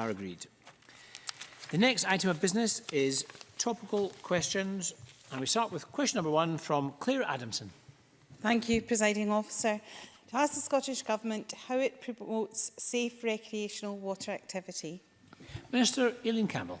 are agreed. The next item of business is topical questions and we start with question number one from Claire Adamson. Thank you, presiding officer. To ask the Scottish Government how it promotes safe recreational water activity. Minister Eileen Campbell.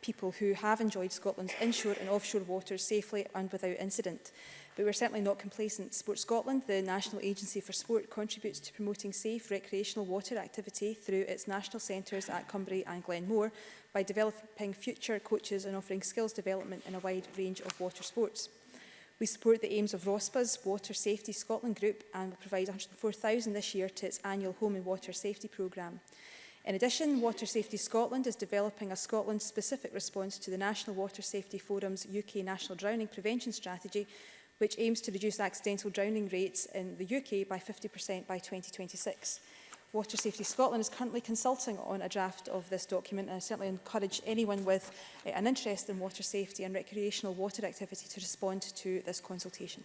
people who have enjoyed Scotland's inshore and offshore waters safely and without incident. But we're certainly not complacent. Sport Scotland, the National Agency for Sport, contributes to promoting safe recreational water activity through its national centres at Cumbria and Glenmore by developing future coaches and offering skills development in a wide range of water sports. We support the aims of ROSPA's Water Safety Scotland Group and will provide 104,000 this year to its annual Home and Water Safety Programme. In addition, Water Safety Scotland is developing a Scotland-specific response to the National Water Safety Forum's UK National Drowning Prevention Strategy, which aims to reduce accidental drowning rates in the UK by 50% by 2026. Water Safety Scotland is currently consulting on a draft of this document and I certainly encourage anyone with uh, an interest in water safety and recreational water activity to respond to this consultation.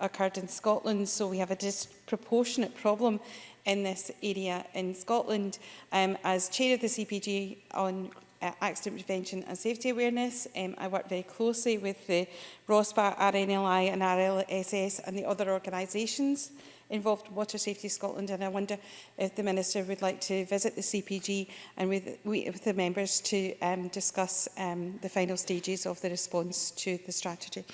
occurred in Scotland, so we have a disproportionate problem in this area in Scotland. Um, as chair of the CPG on uh, accident prevention and safety awareness. Um, I work very closely with the ROSPA, RNLI and RLSS and the other organisations involved Water Safety Scotland and I wonder if the Minister would like to visit the CPG and with, with the members to um, discuss um, the final stages of the response to the strategy.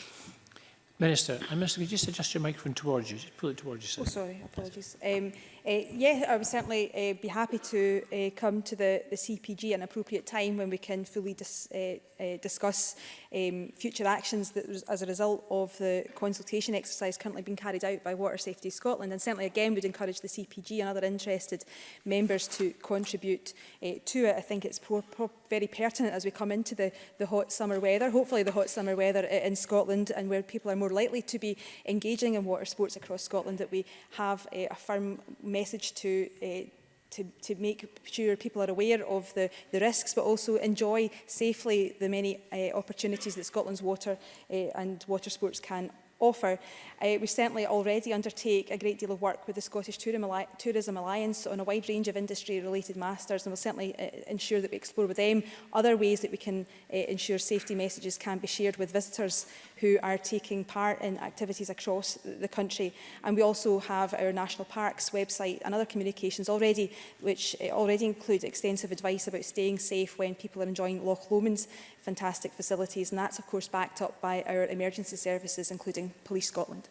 Minister, I uh, must could you just adjust your microphone towards you? Just pull it towards you. Oh, sorry, apologies. Um, uh, yeah, I would certainly uh, be happy to uh, come to the, the CPG at an appropriate time when we can fully dis, uh, uh, discuss um, future actions that was as a result of the consultation exercise currently being carried out by Water Safety Scotland. And certainly, again, would encourage the CPG and other interested members to contribute uh, to it. I think it's pro pro very pertinent as we come into the, the hot summer weather, hopefully the hot summer weather in Scotland and where people are more more likely to be engaging in water sports across Scotland, that we have uh, a firm message to uh, to, to make sure people are aware of the, the risks but also enjoy safely the many uh, opportunities that Scotland's water uh, and water sports can offer. Uh, we certainly already undertake a great deal of work with the Scottish Tourism Alliance on a wide range of industry-related masters and we'll certainly uh, ensure that we explore with them other ways that we can uh, ensure safety messages can be shared with visitors who are taking part in activities across the country. And we also have our National Parks website and other communications already, which uh, already include extensive advice about staying safe when people are enjoying Loch Lomond's fantastic facilities. And that's, of course, backed up by our emergency services, including in Police Scotland.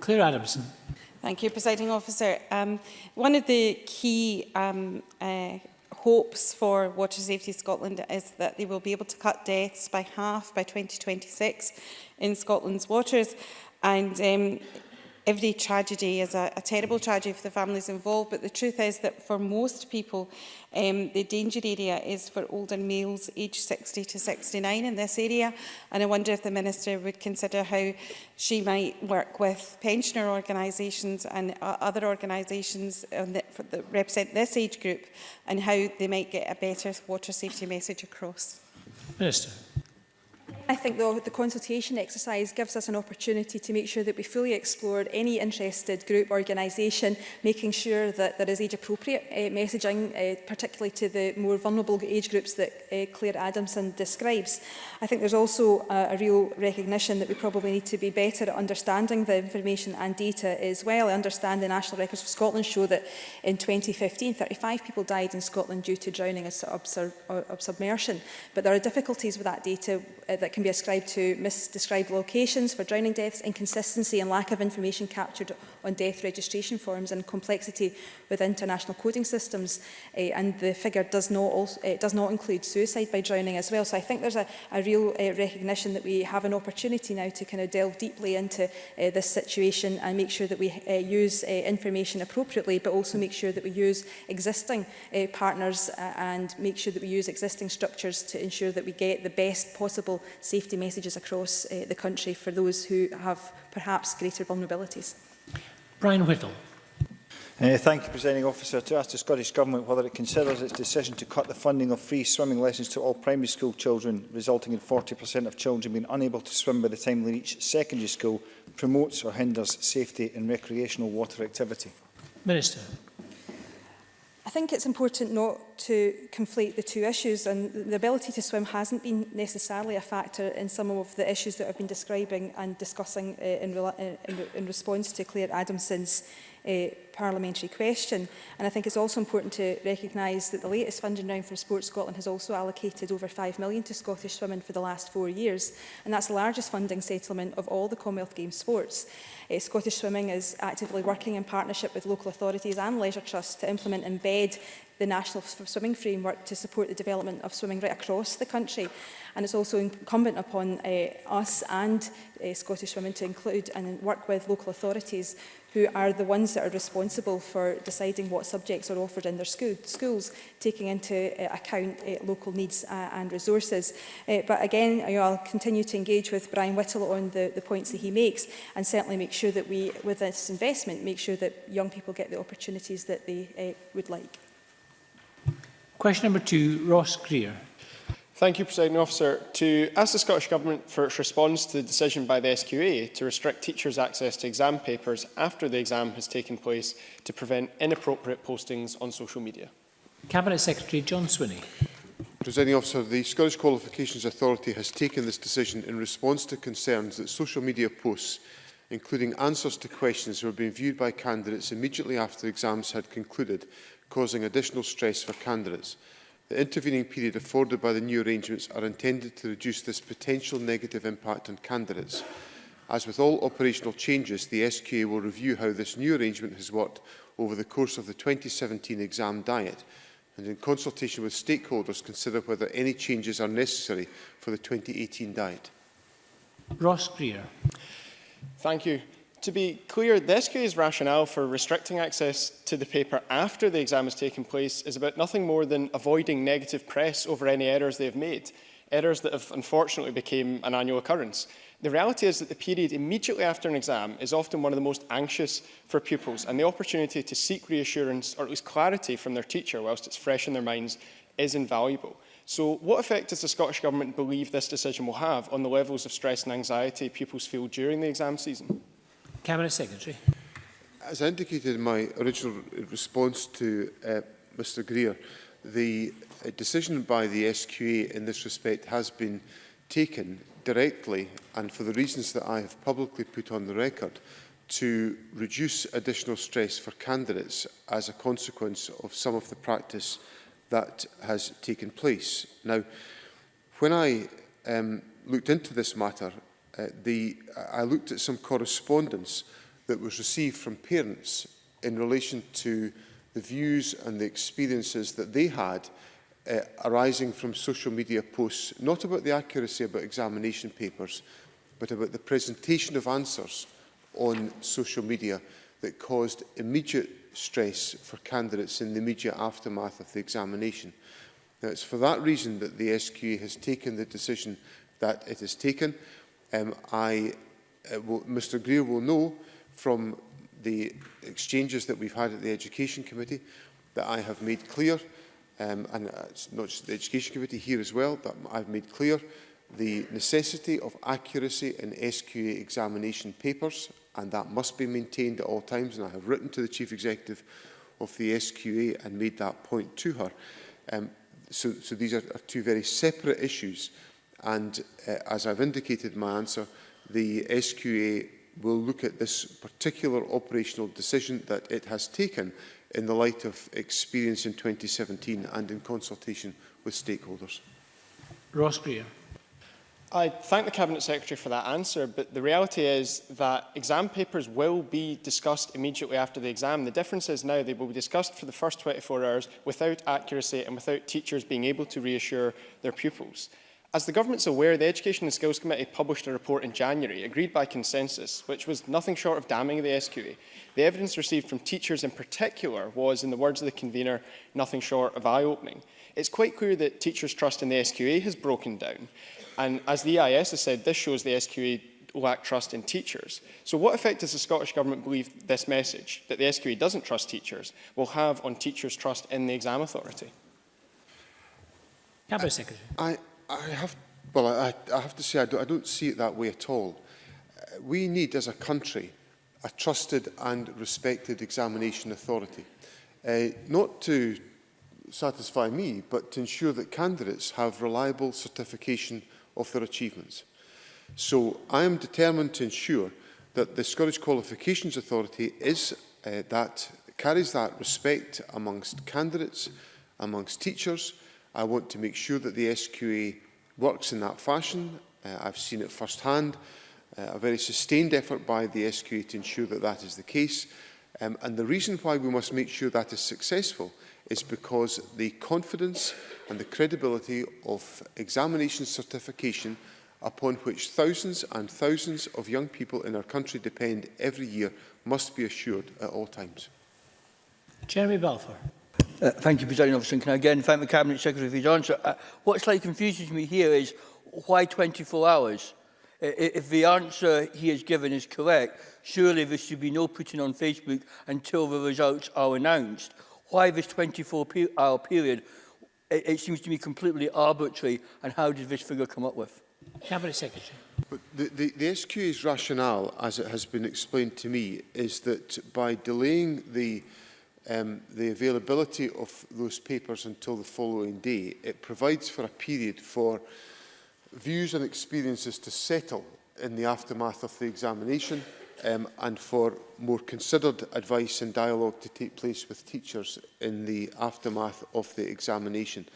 Claire Adamson. Thank you, Presiding Officer. Um, one of the key um, uh, hopes for Water Safety Scotland is that they will be able to cut deaths by half by 2026 in Scotland's waters. And um, every tragedy is a, a terrible tragedy for the families involved, but the truth is that for most people, um, the danger area is for older males aged 60 to 69 in this area. And I wonder if the Minister would consider how she might work with pensioner organisations and uh, other organisations that, that represent this age group and how they might get a better water safety message across. Minister. I think though the consultation exercise gives us an opportunity to make sure that we fully explored any interested group organisation, making sure that there is age-appropriate uh, messaging, uh, particularly to the more vulnerable age groups that uh, Claire Adamson describes. I think there's also uh, a real recognition that we probably need to be better at understanding the information and data as well. I understand the National Records of Scotland show that in 2015, 35 people died in Scotland due to drowning or, sub or, or submersion. But there are difficulties with that data uh, that can be ascribed to misdescribed locations for drowning deaths, inconsistency and lack of information captured on death registration forms and complexity with international coding systems. Uh, and the figure does not, also, uh, eh, does not include suicide by drowning as well. So I think there's a, a real uh, recognition that we have an opportunity now to kind of delve deeply into uh, this situation and make sure that we uh, use uh, information appropriately, but also make sure that we use existing uh, partners uh, and make sure that we use existing structures to ensure that we get the best possible safety messages across uh, the country for those who have perhaps greater vulnerabilities. Brian Whittle. Uh, thank you, Presiding Officer. To ask the Scottish Government whether it considers its decision to cut the funding of free swimming lessons to all primary school children, resulting in 40% of children being unable to swim by the time they reach secondary school, promotes or hinders safety and recreational water activity. Minister. I think it's important not to conflate the two issues and the ability to swim hasn't been necessarily a factor in some of the issues that I've been describing and discussing uh, in, uh, in, in response to Claire Adamson's uh, parliamentary question. And I think it's also important to recognise that the latest funding round for Sport Scotland has also allocated over £5 million to Scottish swimming for the last four years. And that's the largest funding settlement of all the Commonwealth Games sports. Uh, Scottish Swimming is actively working in partnership with local authorities and leisure trusts to implement and embed the National Swimming Framework to support the development of swimming right across the country. And it's also incumbent upon uh, us and uh, Scottish Women to include and work with local authorities who are the ones that are responsible for deciding what subjects are offered in their school, schools, taking into uh, account uh, local needs uh, and resources. Uh, but again, you know, I'll continue to engage with Brian Whittle on the, the points that he makes and certainly make sure that we, with this investment, make sure that young people get the opportunities that they uh, would like. Question number two, Ross Greer. Thank you, President Officer. To ask the Scottish Government for its response to the decision by the SQA to restrict teachers' access to exam papers after the exam has taken place to prevent inappropriate postings on social media. Cabinet Secretary John Swinney. Presiding officer, the Scottish Qualifications Authority has taken this decision in response to concerns that social media posts, including answers to questions, were being viewed by candidates immediately after the exams had concluded, causing additional stress for candidates. The intervening period afforded by the new arrangements are intended to reduce this potential negative impact on candidates. As with all operational changes, the SQA will review how this new arrangement has worked over the course of the 2017 exam diet and in consultation with stakeholders consider whether any changes are necessary for the 2018 diet. Ross Greer. Thank you. To be clear, the SQA's rationale for restricting access to the paper after the exam has taken place is about nothing more than avoiding negative press over any errors they have made, errors that have unfortunately become an annual occurrence. The reality is that the period immediately after an exam is often one of the most anxious for pupils, and the opportunity to seek reassurance or at least clarity from their teacher whilst it's fresh in their minds is invaluable. So what effect does the Scottish Government believe this decision will have on the levels of stress and anxiety pupils feel during the exam season? Cabinet Secretary. As I indicated in my original response to uh, Mr Greer, the uh, decision by the SQA in this respect has been taken directly and for the reasons that I have publicly put on the record to reduce additional stress for candidates as a consequence of some of the practice that has taken place. Now, when I um, looked into this matter, Uh, the, I looked at some correspondence that was received from parents in relation to the views and the experiences that they had uh, arising from social media posts, not about the accuracy about examination papers, but about the presentation of answers on social media that caused immediate stress for candidates in the immediate aftermath of the examination. Now, it's for that reason that the SQA has taken the decision that it has taken. Um, I, uh, will, Mr Greer will know from the exchanges that we've had at the Education Committee that I have made clear, um, and uh, it's not just the Education Committee here as well, that I've made clear the necessity of accuracy in SQA examination papers, and that must be maintained at all times, and I have written to the Chief Executive of the SQA and made that point to her. Um, so, so these are, are two very separate issues. And uh, as I've indicated in my answer, the SQA will look at this particular operational decision that it has taken in the light of experience in 2017 and in consultation with stakeholders. Ross Greer. I thank the Cabinet Secretary for that answer, but the reality is that exam papers will be discussed immediately after the exam. The difference is now they will be discussed for the first 24 hours without accuracy and without teachers being able to reassure their pupils. As the government's aware, the Education and Skills Committee published a report in January, agreed by consensus, which was nothing short of damning the SQA. The evidence received from teachers in particular was, in the words of the convener, nothing short of eye-opening. It's quite clear that teachers' trust in the SQA has broken down. And as the EIS has said, this shows the SQA lack trust in teachers. So what effect does the Scottish Government believe this message, that the SQA doesn't trust teachers, will have on teachers' trust in the exam authority? Cabinet Secretary. I, I have, well, I, I have to say I don't, I don't see it that way at all. Uh, we need, as a country, a trusted and respected examination authority. Uh, not to satisfy me, but to ensure that candidates have reliable certification of their achievements. So I am determined to ensure that the Scottish Qualifications Authority is uh, that carries that respect amongst candidates, amongst teachers, I want to make sure that the SQA works in that fashion. Uh, I've seen it firsthand, uh, a very sustained effort by the SQA to ensure that that is the case. Um, and the reason why we must make sure that is successful is because the confidence and the credibility of examination certification upon which thousands and thousands of young people in our country depend every year must be assured at all times. Jeremy Balfour. Uh, thank you, President Officer. can I again thank the Cabinet Secretary for his answer? Uh, what slightly confuses me here is why 24 hours? If the answer he has given is correct, surely there should be no putting on Facebook until the results are announced. Why this 24-hour period? It, it seems to me completely arbitrary, and how did this figure come up with? Cabinet Secretary. But the, the, the SQA's rationale, as it has been explained to me, is that by delaying the um, the availability of those papers until the following day, it provides for a period for views and experiences to settle in the aftermath of the examination um, and for more considered advice and dialogue to take place with teachers in the aftermath of the examination.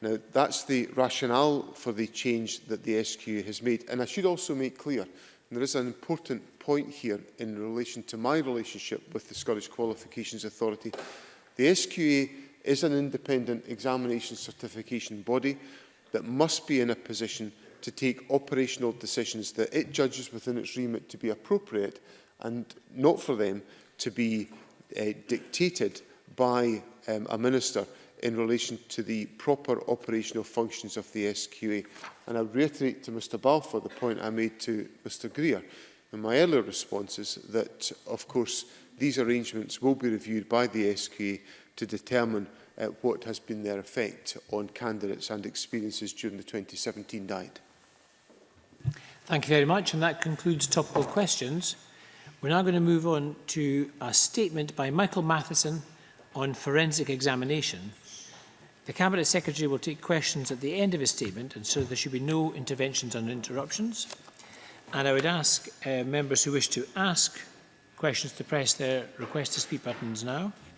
Now, that's the rationale for the change that the SQ has made. And I should also make clear, and there is an important point here in relation to my relationship with the Scottish Qualifications Authority. The SQA is an independent examination certification body that must be in a position to take operational decisions that it judges within its remit to be appropriate and not for them to be uh, dictated by um, a minister in relation to the proper operational functions of the SQA. And I reiterate to Mr Balfour the point I made to Mr Greer in my earlier responses that, of course, these arrangements will be reviewed by the SQA to determine uh, what has been their effect on candidates and experiences during the 2017 diet. Thank you very much, and that concludes topical questions. We're now going to move on to a statement by Michael Matheson on forensic examination. The Cabinet Secretary will take questions at the end of his statement, and so there should be no interventions or interruptions. And I would ask uh, members who wish to ask questions to press their request to speak buttons now.